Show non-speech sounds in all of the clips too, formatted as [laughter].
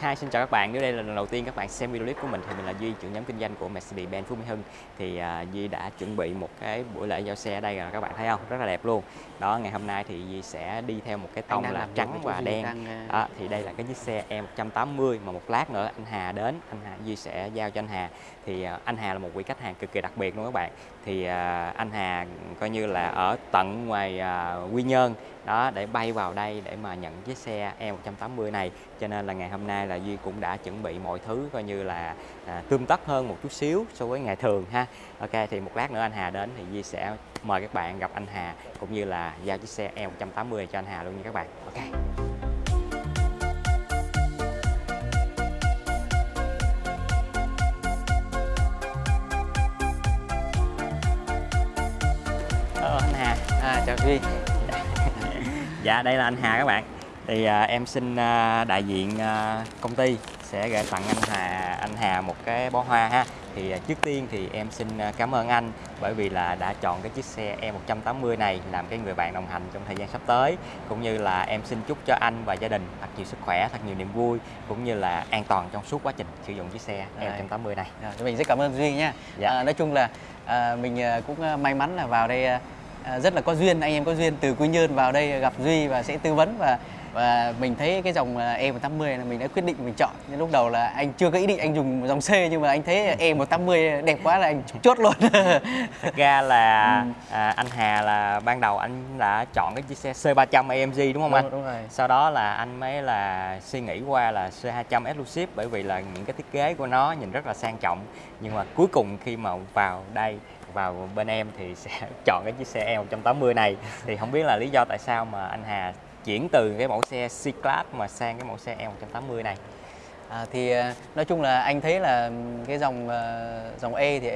Hi, xin chào các bạn. Nếu đây là lần đầu tiên các bạn xem video clip của mình thì mình là Duy, trưởng nhóm kinh doanh của Mercedes-Benz Phú Mỹ Hưng. Thì uh, Duy đã chuẩn bị một cái buổi lễ giao xe ở đây rồi các bạn thấy không? Rất là đẹp luôn. Đó, ngày hôm nay thì Duy sẽ đi theo một cái tông là trắng và đen. Đang... Đó, thì đây là cái chiếc xe E180 mà một lát nữa anh Hà đến, anh Hà Duy sẽ giao cho anh Hà. Thì uh, anh Hà là một vị khách hàng cực kỳ đặc biệt luôn các bạn. Thì uh, anh Hà coi như là ở tận ngoài uh, Quy Nhơn đó để bay vào đây để mà nhận chiếc xe E180 này. Cho nên là ngày hôm nay là Duy cũng đã chuẩn bị mọi thứ coi như là à, tươm tất hơn một chút xíu so với ngày thường ha. Ok thì một lát nữa anh Hà đến thì Duy sẽ mời các bạn gặp anh Hà cũng như là giao chiếc xe E180 cho anh Hà luôn nha các bạn. Ok. Hello anh Hà. À, chào Duy. Dạ đây là anh Hà các bạn. Thì à, em xin à, đại diện à, công ty sẽ gửi tặng anh Hà anh Hà một cái bó hoa ha. Thì à, trước tiên thì em xin à, cảm ơn anh bởi vì là đã chọn cái chiếc xe E180 này làm cái người bạn đồng hành trong thời gian sắp tới. Cũng như là em xin chúc cho anh và gia đình thật nhiều sức khỏe thật nhiều niềm vui cũng như là an toàn trong suốt quá trình sử dụng chiếc xe E180 này. À, mình rất cảm ơn Duy nha. Dạ. à, nói chung là à, mình à, cũng may mắn là vào đây à, rất là có duyên anh em có duyên. Từ Quy Nhơn vào đây gặp Duy và sẽ tư vấn và và mình thấy cái dòng E180 là mình đã quyết định mình chọn. Nhưng lúc đầu là anh chưa có ý định anh dùng dòng C nhưng mà anh thấy E180 đẹp quá là anh chốt luôn. [laughs] Thật ra là ừ. à, anh Hà là ban đầu anh đã chọn cái chiếc xe C300 AMG đúng không đúng, anh? đúng rồi. sau đó là anh mới là suy nghĩ qua là C200 Exclusive bởi vì là những cái thiết kế của nó nhìn rất là sang trọng. Nhưng mà cuối cùng khi mà vào đây vào bên em thì sẽ [laughs] chọn cái chiếc xe E180 này thì không biết là lý do tại sao mà anh Hà chuyển từ cái mẫu xe C-Class mà sang cái mẫu xe E180 này À, thì à, nói chung là anh thấy là cái dòng à, dòng E thì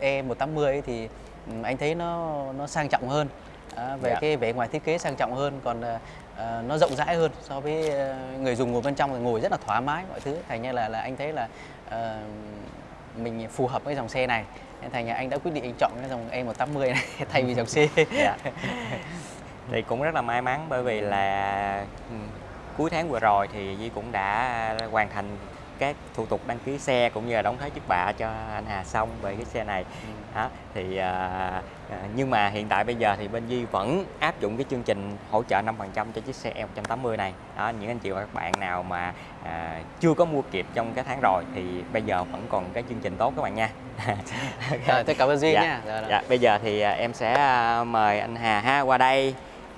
E 180 ấy thì anh thấy nó nó sang trọng hơn à, về yeah. Dạ. cái vẻ ngoài thiết kế sang trọng hơn còn à, nó rộng rãi hơn so với người dùng ngồi bên trong thì ngồi rất là thoải mái mọi thứ thành như là là anh thấy là à, mình phù hợp với dòng xe này thành nhà anh đã quyết định anh chọn cái dòng E180 này [laughs] thay vì dòng C. [laughs] Dạ. [laughs] thì cũng rất là may mắn bởi vì là ừ, cuối tháng vừa rồi thì Di cũng đã hoàn thành các thủ tục đăng ký xe cũng như là đóng thuế trước bạ cho anh Hà xong về cái xe này ừ. đó thì à, nhưng mà hiện tại bây giờ thì bên Di vẫn áp dụng cái chương trình hỗ trợ 5% cho chiếc xe E180 này. Đó những anh chị và các bạn nào mà à, chưa có mua kịp trong cái tháng rồi thì bây giờ vẫn còn cái chương trình tốt các bạn nha. [laughs] Rồi tôi cảm ơn Duy dạ, nha. Rồi, rồi. dạ bây giờ thì à, em sẽ à, mời anh Hà ha qua đây.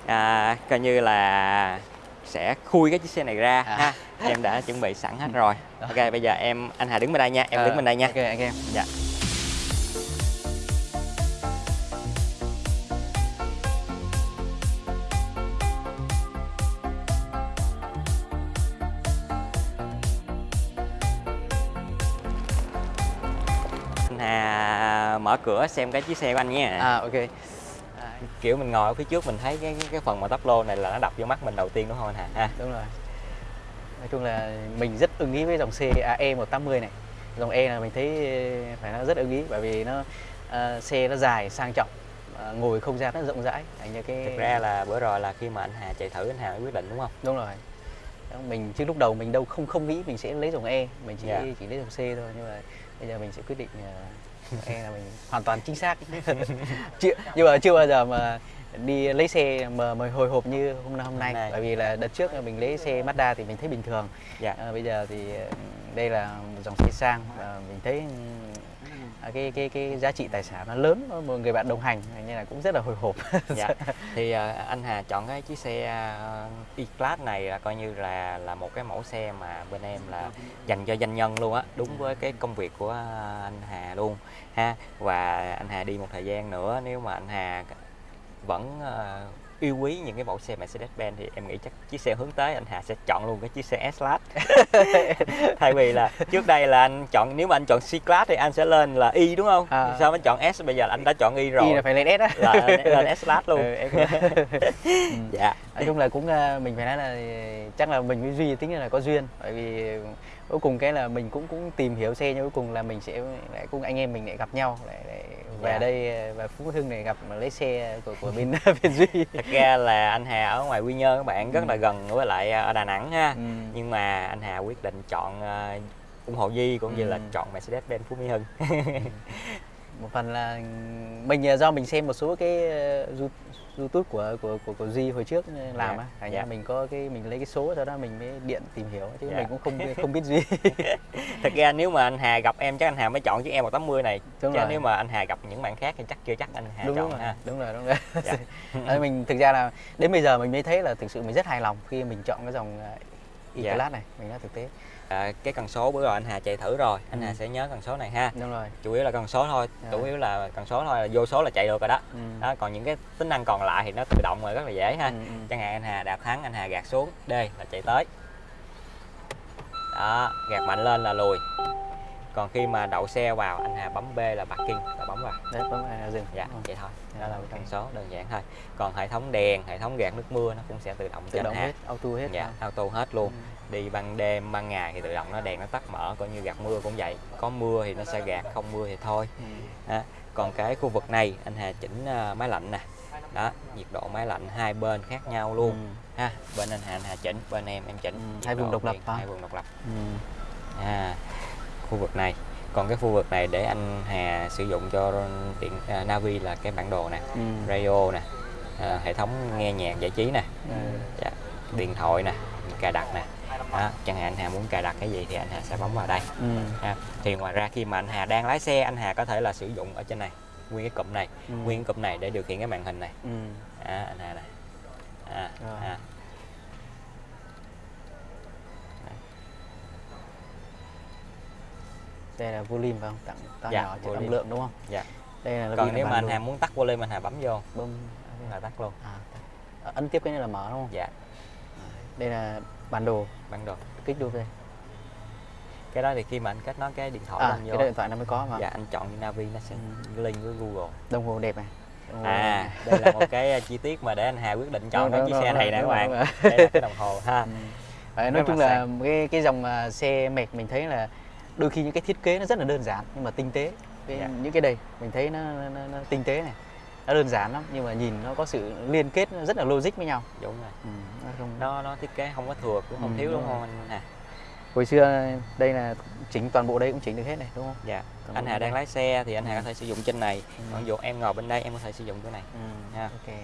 À, coi như là sẽ khui cái chiếc xe này ra à. ha. Em đã chuẩn bị sẵn hết rồi. [laughs] Ok bây giờ em anh Hà đứng bên đây nha. Em à, đứng bên đây nha. ok anh em. Dạ anh Hà mở cửa xem cái chiếc xe của anh nhé à ok. Kiểu mình ngồi ở phía trước mình thấy cái cái phần mà tắp lô này là nó đập vô mắt mình đầu tiên đúng không anh Hà? Ha đúng rồi. Nói chung là mình rất ưng ý với dòng xe AE 180 này. Dòng E là mình thấy phải nói rất ưng ý bởi vì nó uh, xe nó dài sang trọng uh, ngồi không gian nó rộng rãi. Thành như cái thực ra là bữa rồi là khi mà anh Hà chạy thử anh Hà mới quyết định đúng không? Đúng rồi mình chứ lúc đầu mình đâu không không nghĩ mình sẽ lấy dòng E mình chỉ yeah. Dạ. chỉ lấy dòng C thôi nhưng mà bây giờ mình sẽ quyết định uh, [laughs] e là mình hoàn toàn chính xác [laughs] chưa nhưng mà chưa bao giờ mà đi lấy xe mà, mà hồi hộp như hôm nay hôm nay bởi vì là đợt trước mình lấy xe Mazda thì mình thấy bình thường dạ. à, bây giờ thì đây là dòng xe sang và mình thấy cái cái cái giá trị tài sản nó lớn một người bạn đồng hành nên là cũng rất là hồi hộp [laughs] dạ. [laughs] thì uh, anh Hà chọn cái chiếc xe uh, E-Class này là coi như là là một cái mẫu xe mà bên em là dành cho doanh nhân luôn á đúng với cái công việc của anh Hà luôn ha và anh Hà đi một thời gian nữa nếu mà anh Hà vẫn yêu quý những cái mẫu xe Mercedes-Benz thì em nghĩ chắc chiếc xe hướng tới anh Hà sẽ chọn luôn cái chiếc xe S-Class. [laughs] Thay vì là trước đây là anh chọn nếu mà anh chọn C-Class thì anh sẽ lên là Y đúng không? À. sao anh chọn S? Bây giờ anh đã chọn Y rồi. Y là phải lên S á. Là lên S-Class luôn. [laughs] [laughs] Ừ, dạ. Nói chung là cũng ờ, mình phải nói là chắc là mình với Duy tính là có duyên bởi vì cuối cùng cái là mình cũng cũng tìm hiểu xe nhưng cuối cùng là mình sẽ lại cũng anh em mình lại gặp nhau lại, lại về Dạ. đây về Phú Hưng này gặp mà lấy xe của của bên bên [laughs] Duy thật ra là anh Hà ở ngoài Quy Nhơn các bạn rất Ừ. là gần với lại ở Đà Nẵng ha Ừ. nhưng mà anh Hà quyết định chọn ờ, ủng hộ Di cũng như là Ừ. chọn Mercedes-Benz Phú Mỹ Hưng một phần là mình ờ, do mình xem một số cái You- YouTube của của của, của Duy hồi trước ờ, làm Dạ, á, thành dạ. ra mình có cái mình lấy cái số sau đó mình mới điện tìm hiểu chứ Dạ. mình cũng không không biết Duy. [laughs] thật ra nếu mà anh Hà gặp em chắc anh Hà mới chọn chiếc E180 này Đúng chứ rồi. nếu mà anh Hà gặp những bạn khác thì chắc chưa chắc anh Hà đúng chọn rồi, ha đúng rồi đúng rồi. Dạ. [laughs] Mình thực ra là đến bây giờ mình mới thấy là thực sự mình rất hài lòng khi mình chọn cái dòng ờ, Dạ. E-Class này, mình nói thực tế. À, cái cần số bữa rồi anh Hà chạy thử rồi anh Ừ. Hà sẽ nhớ cần số này ha Đúng rồi. chủ yếu là cần số thôi Dạ. chủ yếu là cần số thôi là vô số là chạy được rồi đó Ừ. đó còn những cái tính năng còn lại thì nó tự động rồi rất là dễ ha Ừ, ừ. chẳng hạn anh Hà đạp thắng anh Hà gạt xuống D là chạy tới đó gạt mạnh lên là lùi còn khi mà đậu xe vào anh Hà bấm B là parking là bấm vào Đấy, bấm vào dừng. dạ rồi. vậy thôi Dạ, đó là ok. cái cần số đơn giản thôi còn hệ thống đèn hệ thống gạt nước mưa nó cũng sẽ tự động Tự động Hà hết, auto hết. dạ ha. auto hết luôn Ừ. đi ban đêm ban ngày thì tự động nó đèn nó tắt mở coi như gạt mưa cũng vậy có mưa thì nó sẽ gạt không mưa thì thôi Ừ. đó. còn cái khu vực này anh Hà chỉnh à, máy lạnh nè đó nhiệt độ máy lạnh hai bên khác nhau luôn Ừ. ha bên anh Hà anh Hà chỉnh bên em em chỉnh Ừ, hai vùng độ độc lập hả? hai vùng độc lập Ừ. à, khu vực này còn cái khu vực này để anh Hà sử dụng cho điện à, Navi là cái bản đồ nè Ừ. radio nè à, hệ thống nghe nhạc giải trí nè Ừ. dạ, điện thoại nè cài đặt nè đó, chẳng hạn anh Hà muốn cài đặt cái gì thì anh Hà sẽ bấm vào đây Ừ. ha. thì ngoài ra khi mà anh Hà đang lái xe anh Hà có thể là sử dụng ở trên này nguyên cái cụm này Ừ. nguyên cái cụm này để điều khiển cái màn hình này Ừ. à, anh Hà này à, Rồi. à. Đây là volume phải không? Tặng to Dạ, nhỏ cho volume. âm lượng đúng không? Dạ. Đây là còn nếu mà anh. Hà muốn tắt volume anh Hà bấm vô bấm là tắt luôn à, à, ấn tiếp cái này là mở đúng không? dạ Đây là bản đồ, bản đồ kích đô đây. cái đó thì khi mà anh kết nối cái điện thoại À, cái vô đó điện thoại nó mới có mà. dạ anh chọn Navi nó sẽ link với Google Đồng hồ đẹp này. Đồng hồ à đẹp đây là một cái uh, chi tiết mà để anh Hà quyết định chọn Đúng, cái đúng, chiếc đúng, xe này nè các bạn đây là cái đồng hồ ha Ừ. Đấy, nói chung là là cái cái dòng à, xe mệt mình thấy là đôi khi những cái thiết kế nó rất là đơn giản nhưng mà tinh tế. Cái, Dạ. Những cái đây mình thấy nó, nó, nó, nó tinh tế này. Nó đơn giản lắm nhưng mà nhìn nó có sự liên kết rất là logic với nhau. đúng rồi Ừ, nó không nó nó thiết kế không có thừa cũng không Ừ, thiếu đúng đúng không anh Hà hồi xưa đây là chỉnh toàn bộ đây cũng chỉnh được hết này đúng không? dạ Toàn anh Hà đang lái xe thì anh Hà Ừ. có thể sử dụng trên này Ừ. còn dụ em ngồi bên đây em có thể sử dụng chỗ này Ừ. Ha. Ok.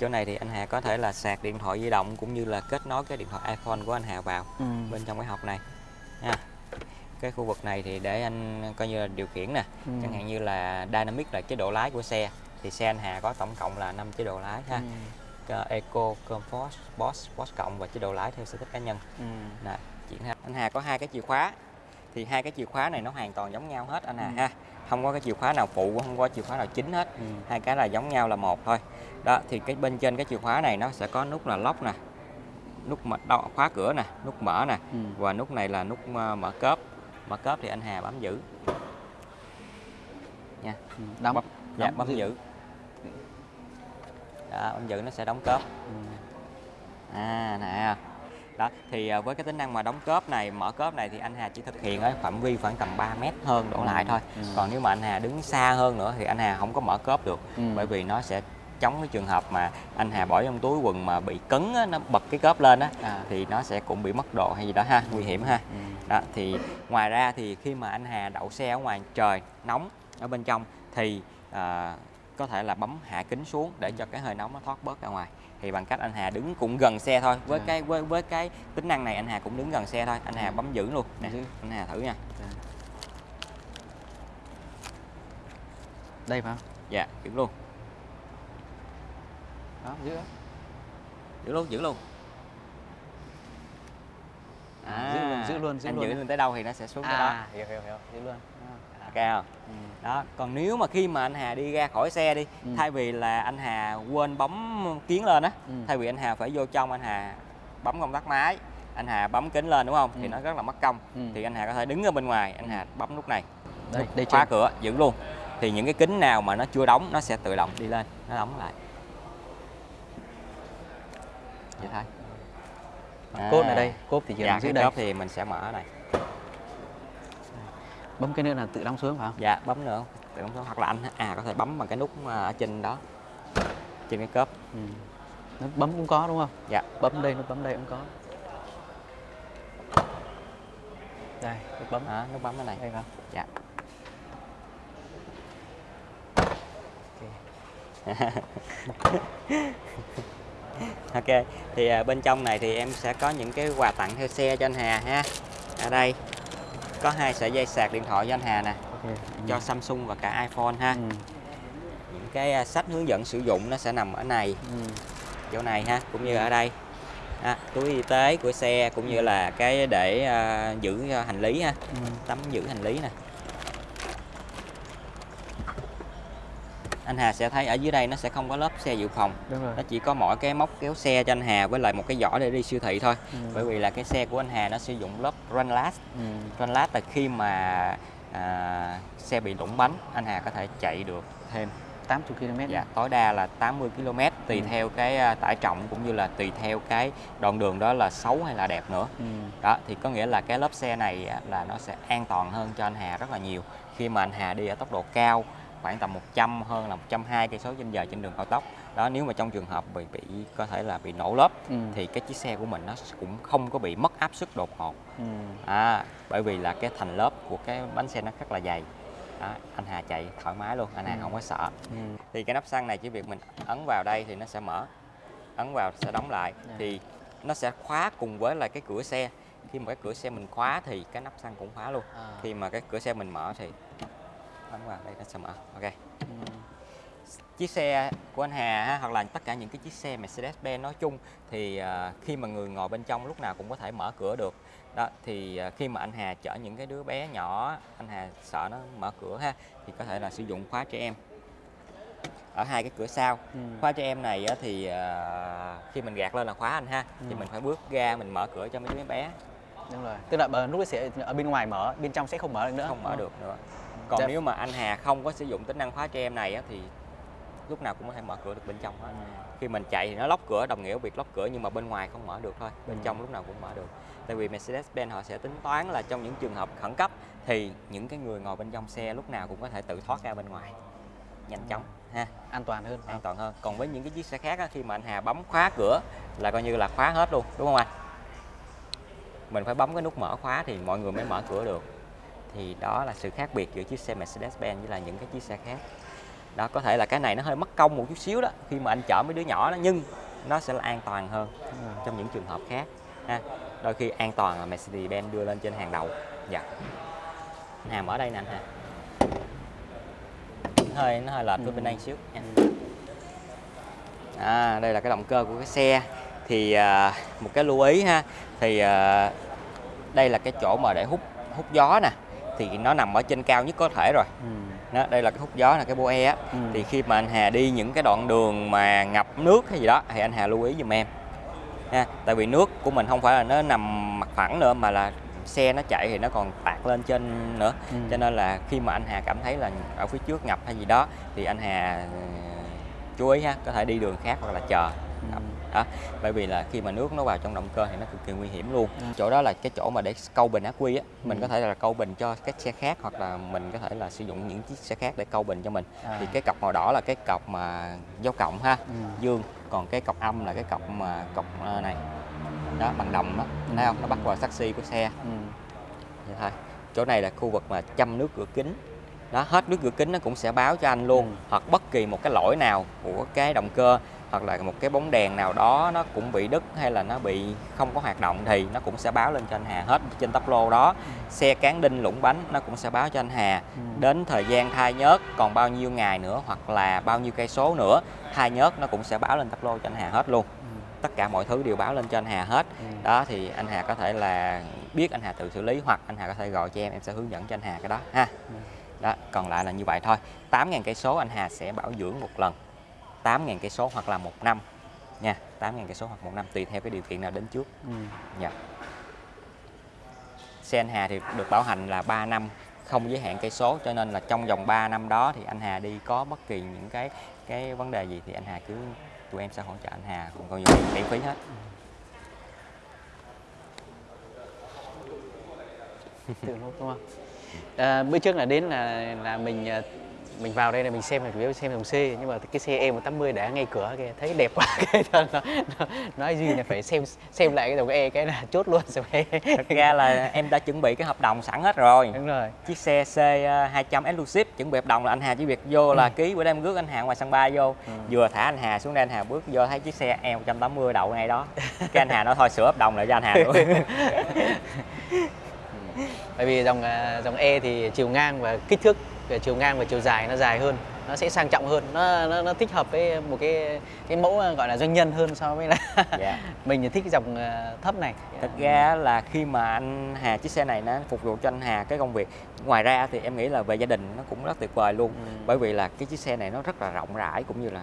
chỗ này thì anh Hà có thể là sạc điện thoại di động cũng như là kết nối cái điện thoại iPhone của anh Hà vào Ừ. bên trong cái hộp này ha cái khu vực này thì để anh coi như là điều khiển nè Ừ. chẳng hạn như là dynamic là chế độ lái của xe thì xe anh Hà có tổng cộng là 5 chế độ lái ha Ừ. Eco, Comfort, Sport, Sport cộng và chế độ lái theo sở thích cá nhân Ừ. Nè, chuyển ha. anh Hà có hai cái chìa khóa thì hai cái chìa khóa này nó hoàn toàn giống nhau hết anh Hà Ừ. ha không có cái chìa khóa nào phụ không có chìa khóa nào chính hết Ừ. hai cái là giống nhau là một thôi đó thì cái bên trên cái chìa khóa này nó sẽ có nút là lock nè nút mở khóa cửa nè nút mở nè Ừ. và nút này là nút ờ, mở cốp mở cốp thì anh Hà bấm giữ nha Ừ. Đóng. bấm dạ Đóng bấm giữ. đó, bấm giữ nó sẽ đóng cốp Ừ. à nè đó thì à, với cái tính năng mà đóng cốp này mở cốp này thì anh Hà chỉ thực hiện ở phạm vi khoảng tầm 3 mét hơn đổ lại thôi Ừ. còn nếu mà anh Hà đứng xa hơn nữa thì anh Hà không có mở cốp được Ừ. bởi vì nó sẽ chống cái trường hợp mà anh Hà bỏ trong túi quần mà bị cứng á, nó bật cái cốp lên á À. thì nó sẽ cũng bị mất độ hay gì đó ha nguy hiểm ha Ừ. đó thì ngoài ra thì khi mà anh Hà đậu xe ở ngoài trời nóng ở bên trong thì à, có thể là bấm hạ kính xuống để cho cái hơi nóng nó thoát bớt ra ngoài. Thì bằng cách anh Hà đứng cũng gần xe thôi với À. cái với với cái tính năng này anh Hà cũng đứng gần xe thôi. Anh Hà Ừ. bấm giữ luôn. Nè anh Hà thử nha. Đây phải không? dạ giữ luôn. Đó, giữ. giữ luôn giữ luôn. À, giữ giữ luôn, giữ anh luôn giữ lên tới đâu thì nó sẽ xuống tới đó À, hiểu hiểu hiểu, giữ luôn. À. ok không Ừ. đó còn nếu mà khi mà anh Hà đi ra khỏi xe đi Ừ. thay vì là anh Hà quên bấm kiến lên á Ừ. thay vì anh Hà phải vô trong anh Hà bấm công tắc máy anh Hà bấm kính lên đúng không thì Ừ. nó rất là mất công Ừ. thì anh Hà có thể đứng ở bên ngoài anh Hà bấm nút này Đây, đây khóa trên. cửa giữ luôn thì những cái kính nào mà nó chưa đóng nó sẽ tự động đi lên nó đóng lại vậy thôi Cốp này À. đây, cốp thì chỉ dạ cái đây. cốp thì mình sẽ mở này Bấm cái nữa là tự đóng xuống phải không? dạ bấm nữa. Tự động số hoặc là anh à có thể bấm bằng cái nút à, ở trên đó. Trên cái cớp ừ. nó bấm cũng có đúng không? Dạ. Bấm đây nó bấm đây cũng có. Đây nút bấm. Đó, nút bấm cái này đây không? Dạ. Ok. [laughs] [laughs] ok thì à, bên trong này thì em sẽ có những cái quà tặng theo xe cho anh Hà ha. Ở đây có hai sợi dây sạc điện thoại cho anh Hà nè ok cho Samsung và cả iPhone ha. Ừ. những cái à, sách hướng dẫn sử dụng nó sẽ nằm ở này Ừ. chỗ này ha cũng như ở đây. À, túi y tế của xe cũng như là cái để à, giữ à, hành lý ha Ừ. tấm giữ hành lý nè anh Hà sẽ thấy ở dưới đây nó sẽ không có lớp xe dự phòng nó chỉ có mỗi cái móc kéo xe cho anh Hà với lại một cái giỏ để đi siêu thị thôi Ừ. bởi vì là cái xe của anh Hà nó sử dụng lớp run last ừ. run last là khi mà à, xe bị lủng bánh anh Hà có thể chạy được thêm 80 km dạ, tối đa là 80 km tùy Ừ. theo cái à, tải trọng cũng như là tùy theo cái đoạn đường đó là xấu hay là đẹp nữa ừ. đó thì có nghĩa là cái lớp xe này là nó sẽ an toàn hơn cho anh Hà rất là nhiều khi mà anh Hà đi ở tốc độ cao khoảng tầm 100 hơn là 120 cây số trên giờ trên đường cao tốc đó nếu mà trong trường hợp bị bị có thể là bị nổ lớp Ừ. thì cái chiếc xe của mình nó cũng không có bị mất áp suất đột ngột Ừ. à, bởi vì là cái thành lớp của cái bánh xe nó rất là dày đó, anh Hà chạy thoải mái luôn anh Hà Ừ. không có sợ Ừ. thì cái nắp xăng này chỉ việc mình ấn vào đây thì nó sẽ mở ấn vào sẽ đóng lại Dạ. thì nó sẽ khóa cùng với là cái cửa xe khi mà cái cửa xe mình khóa thì cái nắp xăng cũng khóa luôn À. khi mà cái cửa xe mình mở thì ấn vào đây nó sẽ mở? Ok. Chiếc xe của anh Hà ha, hoặc là tất cả những cái chiếc xe Mercedes-Benz nói chung thì à, khi mà người ngồi bên trong lúc nào cũng có thể mở cửa được. Đó thì à, khi mà anh Hà chở những cái đứa bé nhỏ anh Hà sợ nó mở cửa ha thì có thể là sử dụng khóa trẻ em ở hai cái cửa sau. Ừ. khóa trẻ em này á, thì à, khi mình gạt lên là khóa anh ha thì Ừ. mình phải bước ra mình mở cửa cho mấy đứa bé. Đúng rồi tức là bờ lúc ấy sẽ ở bên ngoài mở bên trong sẽ không mở được nữa. Không mở được nữa còn Dạ. nếu mà anh Hà không có sử dụng tính năng khóa trẻ em này á, thì lúc nào cũng có thể mở cửa được bên trong hết. Khi mình chạy thì nó lóc cửa đồng nghĩa việc lóc cửa nhưng mà bên ngoài không mở được thôi bên Ừ. trong lúc nào cũng mở được. Tại vì Mercedes-Benz họ sẽ tính toán là trong những trường hợp khẩn cấp thì những cái người ngồi bên trong xe lúc nào cũng có thể tự thoát ra bên ngoài nhanh chóng ha. An toàn hơn. An toàn hơn. Còn với những cái chiếc xe khác á, khi mà anh Hà bấm khóa cửa là coi như là khóa hết luôn đúng không anh? Mình phải bấm cái nút mở khóa thì mọi người mới mở cửa được thì đó là sự khác biệt giữa chiếc xe Mercedes-Benz với là những cái chiếc xe khác. Đó có thể là cái này nó hơi mất công một chút xíu đó khi mà anh chở mấy đứa nhỏ đó nhưng nó sẽ là an toàn hơn rồi. trong những trường hợp khác ha. Đôi khi an toàn là Mercedes-Benz đưa lên trên hàng đầu. Dạ. Hà mở đây nè anh Nó hơi nó hơi lệch với bên đây xíu. Nha à, đây là cái động cơ của cái xe. Thì à, một cái lưu ý ha. Thì à, đây là cái chỗ mà để hút hút gió nè thì nó nằm ở trên cao nhất có thể rồi Ừ. đó, đây là cái hút gió là cái boe á Ừ. thì khi mà anh Hà đi những cái đoạn đường mà ngập nước hay gì đó thì anh Hà lưu ý giùm em ha tại vì nước của mình không phải là nó nằm mặt phẳng nữa mà là xe nó chạy thì nó còn tạt lên trên nữa Ừ. cho nên là khi mà anh Hà cảm thấy là ở phía trước ngập hay gì đó thì anh Hà ừ, chú ý ha có thể đi đường khác hoặc là chờ Ừ. đó bởi vì là khi mà nước nó vào trong động cơ thì nó cực kỳ nguy hiểm luôn. Ừ. chỗ đó là cái chỗ mà để câu bình ắc quy á. Mình Ừ. có thể là câu bình cho các xe khác hoặc là mình có thể là sử dụng những chiếc xe khác để câu bình cho mình. À. thì cái cọc màu đỏ là cái cọc mà dấu cộng ha Ừ. dương. Còn cái cọc âm là cái cọc mà cọc ờ, này. Đó bằng đồng đó. Thấy không? Nó bắt vào taxi của xe. Ừ. vậy thôi chỗ này là khu vực mà chăm nước cửa kính. Đó hết nước cửa kính nó cũng sẽ báo cho anh luôn. Ừ. hoặc bất kỳ một cái lỗi nào của cái động cơ hoặc là một cái bóng đèn nào đó nó cũng bị đứt hay là nó bị không có hoạt động thì nó cũng sẽ báo lên cho anh Hà hết trên tắp lô đó xe cán đinh lũng bánh nó cũng sẽ báo cho anh Hà Ừ. đến thời gian thay nhớt còn bao nhiêu ngày nữa hoặc là bao nhiêu cây số nữa thay nhớt nó cũng sẽ báo lên tắp lô cho anh Hà hết luôn Ừ. tất cả mọi thứ đều báo lên cho anh Hà hết Ừ. đó thì anh Hà có thể là biết anh Hà tự xử lý hoặc anh Hà có thể gọi cho em em sẽ hướng dẫn cho anh Hà cái đó ha Ừ. đó còn lại là như vậy thôi 8.000 cây số anh Hà sẽ bảo dưỡng một lần 8.000 cây số hoặc là một năm nha 8.000 cây số hoặc một năm tùy theo cái điều kiện nào đến trước Ừ. dạ xe anh Hà thì được bảo hành là 3 năm không giới hạn cây số cho nên là trong vòng 3 năm đó thì anh Hà đi có bất kỳ những cái cái vấn đề gì thì anh Hà cứ tụi em sẽ hỗ trợ anh Hà còn coi như miễn phí hết Tự lúc đúng không? À, bữa trước là đến là là mình à, mình vào đây là mình xem là chủ yếu xem dòng C nhưng mà cái xe E180 đã ngay cửa kia thấy đẹp quá [laughs] cái nó, nó, nó, nói duy là phải xem xem lại cái dòng E cái là chốt luôn E Thực ra là em đã chuẩn bị cái hợp đồng sẵn hết rồi. Đúng rồi. Chiếc xe C200 Exclusive chuẩn bị hợp đồng là anh Hà chỉ việc vô là ký bữa đêm rước anh Hà ngoài sân bay vô. Vừa thả anh Hà xuống đây anh Hà bước vô thấy chiếc xe E180 đậu ngay đó. Cái anh Hà nói thôi sửa hợp đồng lại cho anh Hà luôn. [laughs] Bởi vì dòng à, dòng E thì chiều ngang và kích thước về chiều ngang và chiều dài nó dài hơn nó sẽ sang trọng hơn nó nó, nó thích hợp với một cái cái mẫu à, gọi là doanh nhân hơn so với là [laughs] dạ. [laughs] mình thì thích cái dòng à, thấp này thực ra là khi mà anh Hà chiếc xe này nó phục vụ cho anh Hà cái công việc ngoài ra thì em nghĩ là về gia đình nó cũng rất tuyệt vời luôn Ừ. bởi vì là cái chiếc xe này nó rất là rộng rãi cũng như là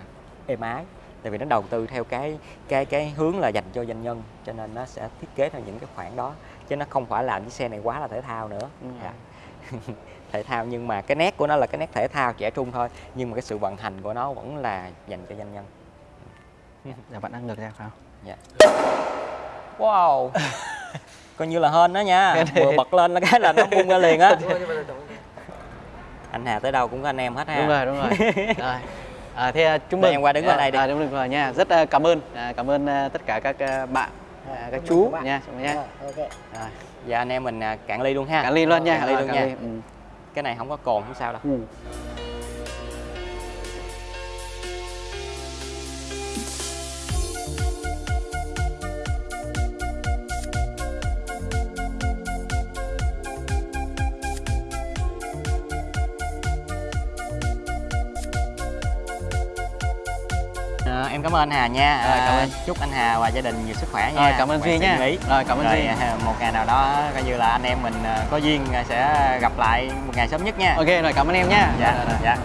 êm ái tại vì nó đầu tư theo cái cái cái hướng là dành cho doanh nhân cho nên nó sẽ thiết kế theo những cái khoản đó chứ nó không phải làm chiếc xe này quá là thể thao nữa Ừ. dạ. [laughs] thể thao nhưng mà cái nét của nó là cái nét thể thao trẻ trung thôi nhưng mà cái sự vận hành của nó vẫn là dành cho doanh nhân dạ bạn đang ngược ra phải không Dạ. Wow. [laughs] Coi như là hên đó nha. Vừa bật lên là cái là nó bung ra liền á. [laughs] Anh Hà tới đâu cũng có anh em hết ha. đúng rồi đúng rồi [laughs] rồi à, thế à, chúc Để mừng em qua đứng bên đây đi. à, đúng rồi nha rất à, cảm ơn à, cảm ơn à, tất cả các à, bạn à, các chú nha chúc mừng nha rồi Dạ anh em mình à, cạn ly luôn ha. cạn ly luôn nha Cạn ly luôn nha. Cái này không có cồn không sao đâu. Ừ. em cảm ơn anh Hà nha. Rồi, cảm À, ơn. chúc anh Hà và gia đình nhiều sức khỏe nha. Rồi, cảm ơn Duy nha. lý. Rồi, cảm ơn Rồi, Duy. à, một ngày nào đó coi như là anh em mình à, có duyên sẽ gặp lại một ngày sớm nhất nha. ok rồi cảm ơn em nha Dạ, rồi. dạ.